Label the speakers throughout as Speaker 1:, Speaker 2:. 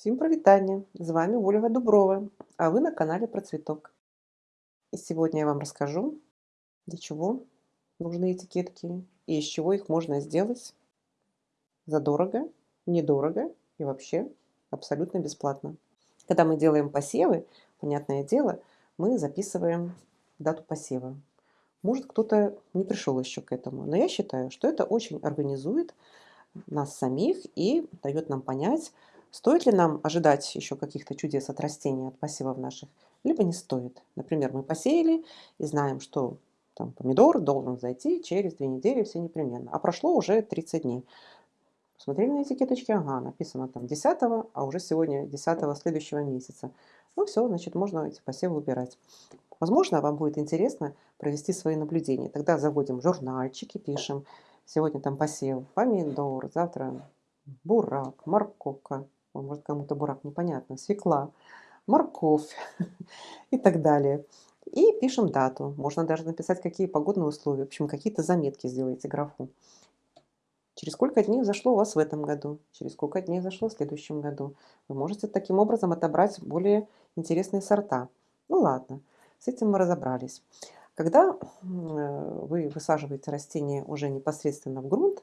Speaker 1: Всем привитание! З вами Ольга Дуброва, а вы на канале про цветок. И сегодня я вам расскажу, для чего нужны этикетки и из чего их можно сделать задорого, недорого и вообще абсолютно бесплатно. Когда мы делаем посевы, понятное дело, мы записываем дату посева. Может, кто-то не пришел еще к этому, но я считаю, что это очень организует нас самих и дает нам понять, Стоит ли нам ожидать еще каких-то чудес от растения, от посевов наших, либо не стоит. Например, мы посеяли и знаем, что там, помидор должен зайти через две недели все непременно. А прошло уже 30 дней. Посмотрели на этикеточке, ага, написано там 10, а уже сегодня 10 следующего месяца. Ну все, значит, можно эти посевы выбирать. Возможно, вам будет интересно провести свои наблюдения. Тогда заводим журнальчики, пишем. Сегодня там посев помидор, завтра бурак, морковка, может кому-то бурак непонятно, свекла, морковь и так далее. И пишем дату. Можно даже написать, какие погодные условия. В общем, какие-то заметки сделайте графу. Через сколько дней зашло у вас в этом году, через сколько дней зашло в следующем году. Вы можете таким образом отобрать более интересные сорта. Ну ладно, с этим мы разобрались. Когда вы высаживаете растение уже непосредственно в грунт,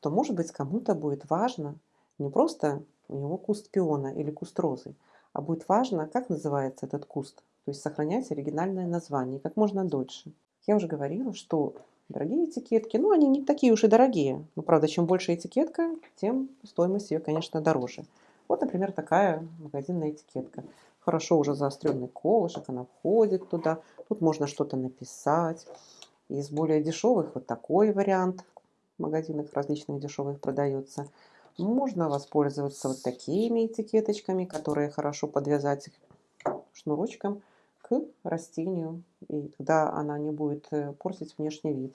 Speaker 1: то, может быть, кому-то будет важно не просто у него куст пиона или куст розы, а будет важно, как называется этот куст, то есть сохранять оригинальное название как можно дольше. Я уже говорила, что дорогие этикетки, ну они не такие уж и дорогие, но правда, чем больше этикетка, тем стоимость ее, конечно, дороже. Вот, например, такая магазинная этикетка. Хорошо уже заостренный колышек, она входит туда. Тут можно что-то написать. Из более дешевых вот такой вариант. В магазинах различных дешевых продается. Можно воспользоваться вот такими этикеточками, которые хорошо подвязать шнурочком к растению, и тогда она не будет э, портить внешний вид.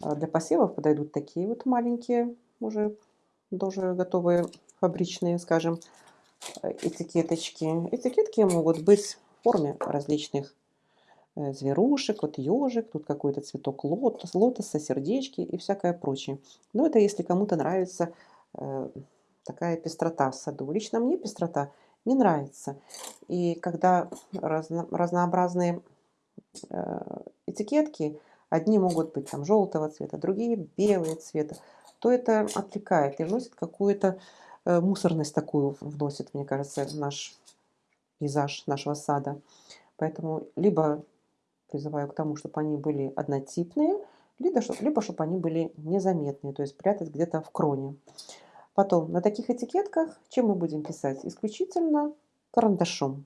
Speaker 1: А для посевов подойдут такие вот маленькие, уже тоже готовые фабричные, скажем, э, этикеточки. Этикетки могут быть в форме различных э, зверушек, вот ежик, тут какой-то цветок лотос, лотоса, сердечки и всякое прочее. Но это если кому-то нравится такая пестрота в саду. Лично мне пестрота не нравится. И когда разно, разнообразные э, этикетки, одни могут быть там желтого цвета, другие белые цвета, то это отвлекает и вносит какую-то э, мусорность такую, вносит, мне кажется, в наш пейзаж нашего сада. Поэтому либо призываю к тому, чтобы они были однотипные, либо, либо чтобы они были незаметные, то есть прятать где-то в кроне. Потом, на таких этикетках, чем мы будем писать? Исключительно карандашом.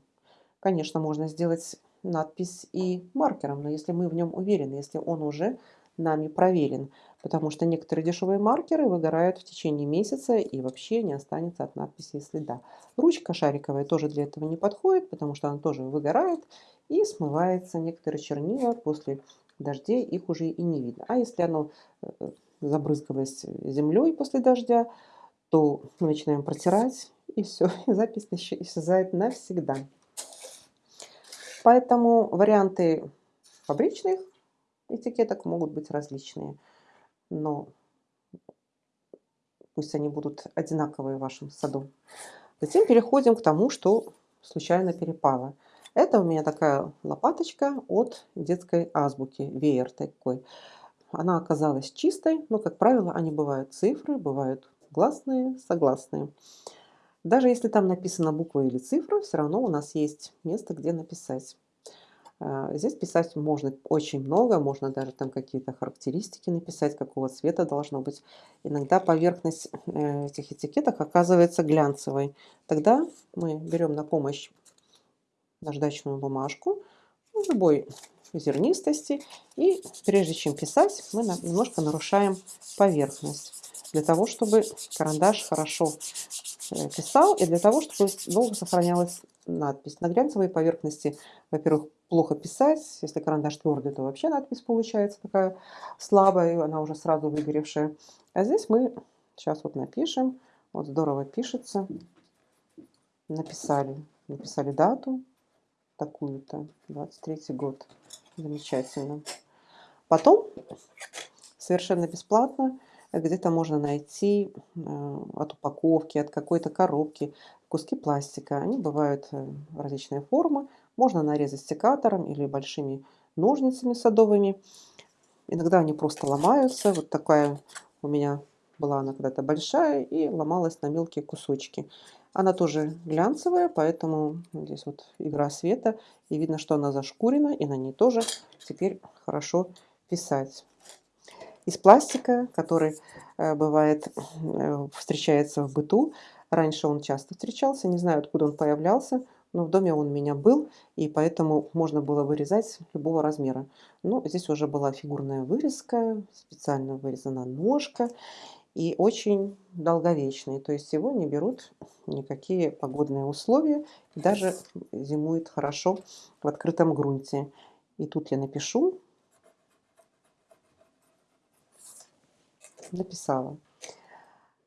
Speaker 1: Конечно, можно сделать надпись и маркером, но если мы в нем уверены, если он уже нами проверен, потому что некоторые дешевые маркеры выгорают в течение месяца и вообще не останется от надписи следа. Ручка шариковая тоже для этого не подходит, потому что она тоже выгорает и смывается. Некоторые чернила после дождей их уже и не видно. А если оно э, забрызгалось землей после дождя, то мы начинаем протирать, и все, и запись исчезает навсегда. Поэтому варианты фабричных этикеток могут быть различные, но пусть они будут одинаковые в вашем саду. Затем переходим к тому, что случайно перепало. Это у меня такая лопаточка от детской азбуки, веер такой. Она оказалась чистой, но, как правило, они бывают цифры, бывают гласные, согласные. Даже если там написана буква или цифра, все равно у нас есть место, где написать. А, здесь писать можно очень много, можно даже там какие-то характеристики написать, какого цвета должно быть. Иногда поверхность э, этих этикеток оказывается глянцевой. Тогда мы берем на помощь наждачную бумажку любой зернистости и прежде чем писать, мы немножко нарушаем поверхность для того, чтобы карандаш хорошо э, писал и для того, чтобы долго сохранялась надпись. На глянцевой поверхности, во-первых, плохо писать. Если карандаш твердый, то вообще надпись получается такая слабая, она уже сразу выгоревшая. А здесь мы сейчас вот напишем. Вот здорово пишется. Написали. Написали дату такую-то. 23 год. Замечательно. Потом совершенно бесплатно где-то можно найти э, от упаковки, от какой-то коробки куски пластика. Они бывают э, различные формы. Можно нарезать секатором или большими ножницами садовыми. Иногда они просто ломаются. Вот такая у меня была она когда-то большая и ломалась на мелкие кусочки. Она тоже глянцевая, поэтому здесь вот игра света. И видно, что она зашкурена, и на ней тоже теперь хорошо писать. Из пластика, который э, бывает, э, встречается в быту. Раньше он часто встречался, не знаю, откуда он появлялся, но в доме он у меня был, и поэтому можно было вырезать любого размера. Но здесь уже была фигурная вырезка, специально вырезана ножка, и очень долговечный. То есть его не берут никакие погодные условия, даже зимует хорошо в открытом грунте. И тут я напишу, написала.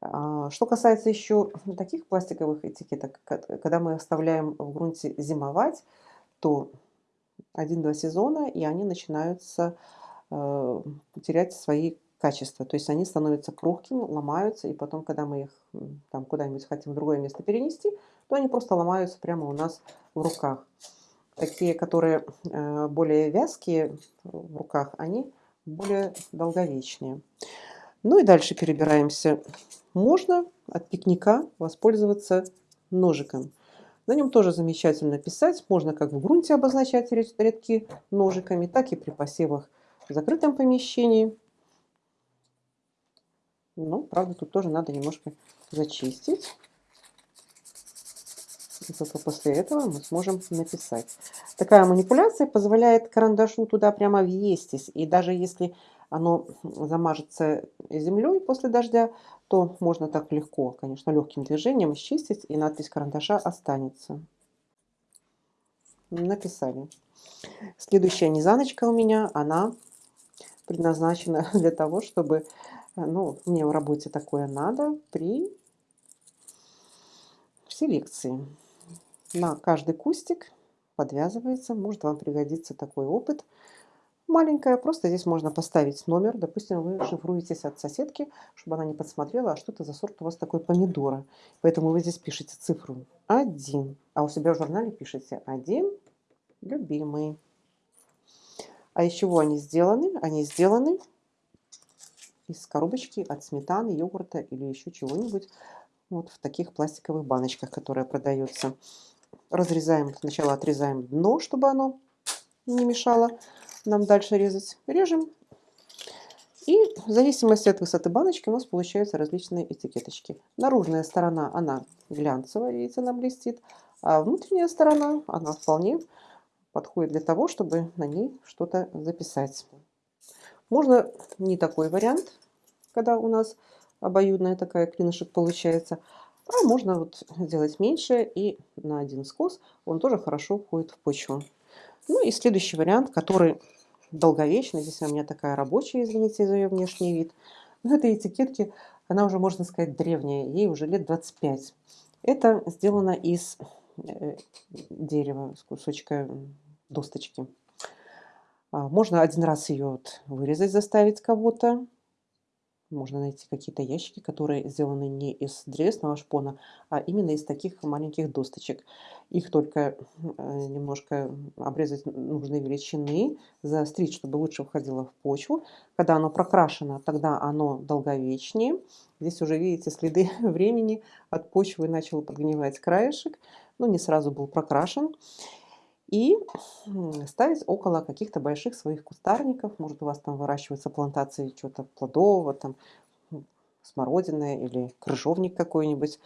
Speaker 1: А, что касается еще таких пластиковых этикеток, когда мы оставляем в грунте зимовать, то один-два сезона, и они начинаются э, терять свои качества. То есть они становятся крохкими, ломаются, и потом, когда мы их там куда-нибудь хотим в другое место перенести, то они просто ломаются прямо у нас в руках. Такие, которые э, более вязкие в руках, они более долговечнее. Ну и дальше перебираемся. Можно от пикника воспользоваться ножиком. На нем тоже замечательно писать. Можно как в грунте обозначать рядки ножиками, так и при посевах в закрытом помещении. Ну, правда, тут тоже надо немножко зачистить. И только после этого мы сможем написать. Такая манипуляция позволяет карандашу туда прямо въестись. И даже если оно замажется землей после дождя, то можно так легко, конечно, легким движением счистить, и надпись карандаша останется. Написали. Следующая низаночка у меня, она предназначена для того, чтобы ну, мне в работе такое надо при селекции. На каждый кустик подвязывается. Может вам пригодится такой опыт. Маленькая, просто здесь можно поставить номер. Допустим, вы шифруетесь от соседки, чтобы она не подсмотрела, а что это за сорт у вас такой помидора. Поэтому вы здесь пишете цифру 1, а у себя в журнале пишете 1, любимый. А из чего они сделаны? Они сделаны из коробочки от сметаны, йогурта или еще чего-нибудь. Вот в таких пластиковых баночках, которые продаются. Разрезаем, сначала отрезаем дно, чтобы оно не мешало нам дальше резать. Режем. И в зависимости от высоты баночки у нас получаются различные этикеточки. Наружная сторона, она глянцевая, видите, она блестит. А внутренняя сторона, она вполне подходит для того, чтобы на ней что-то записать. Можно не такой вариант, когда у нас обоюдная такая клинышек получается, а можно вот сделать меньше и на один скос он тоже хорошо входит в почву. Ну и следующий вариант, который долговечный, здесь у меня такая рабочая, извините за ее внешний вид. Но этой этикетки, она уже, можно сказать, древняя, ей уже лет 25. Это сделано из э, дерева, с кусочка досточки. А, можно один раз ее вот вырезать, заставить кого-то. Можно найти какие-то ящики, которые сделаны не из древесного шпона, а именно из таких маленьких досточек. Их только э, немножко обрезать нужной величины, заострить, чтобы лучше входило в почву. Когда оно прокрашено, тогда оно долговечнее. Здесь уже видите следы времени от почвы начал подгнивать краешек, но не сразу был прокрашен и ставить около каких-то больших своих кустарников. Может, у вас там выращиваются плантации чего-то плодового, там смородины или крыжовник какой-нибудь.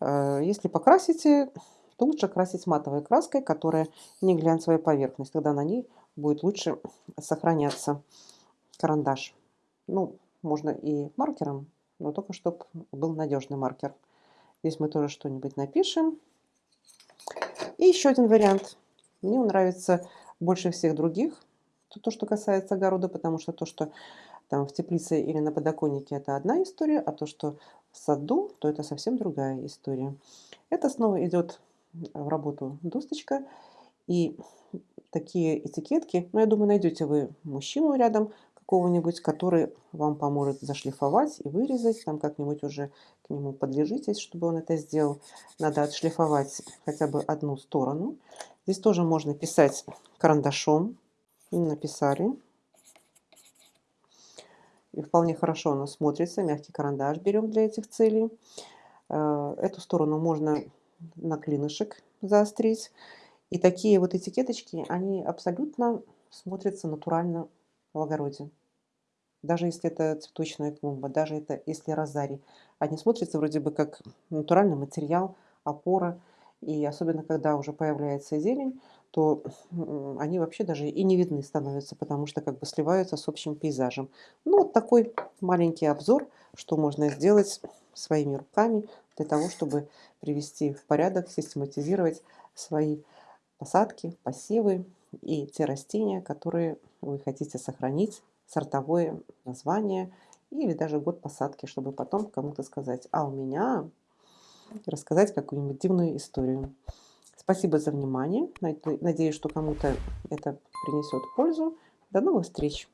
Speaker 1: Э, если покрасите, то лучше красить матовой краской, которая не глянцевая поверхность. Тогда на ней будет лучше сохраняться карандаш. Ну, можно и маркером, но только чтобы был надежный маркер. Здесь мы тоже что-нибудь напишем. И еще один вариант – мне он нравится больше всех других, то, что касается огорода, потому что то, что там в теплице или на подоконнике, это одна история, а то, что в саду, то это совсем другая история. Это снова идет в работу досточка. И такие этикетки, ну, я думаю, найдете вы мужчину рядом, какого-нибудь, который вам поможет зашлифовать и вырезать. Там как-нибудь уже к нему подлежитесь, чтобы он это сделал. Надо отшлифовать хотя бы одну сторону. Здесь тоже можно писать карандашом. Написали. И вполне хорошо оно смотрится. Мягкий карандаш берем для этих целей. Э, эту сторону можно на клинышек заострить. И такие вот этикеточки, они абсолютно смотрятся натурально в огороде. Даже если это цветочная клумба, даже это если розарий. Они смотрятся вроде бы как натуральный материал, опора. И особенно, когда уже появляется зелень, то они вообще даже и не видны становятся, потому что как бы сливаются с общим пейзажем. Ну, вот такой маленький обзор, что можно сделать своими руками для того, чтобы привести в порядок, систематизировать свои посадки, посевы и те растения, которые вы хотите сохранить, сортовое название или даже год посадки, чтобы потом кому-то сказать, а у меня рассказать какую-нибудь дивную историю. Спасибо за внимание. Надеюсь, что кому-то это принесет пользу. До новых встреч!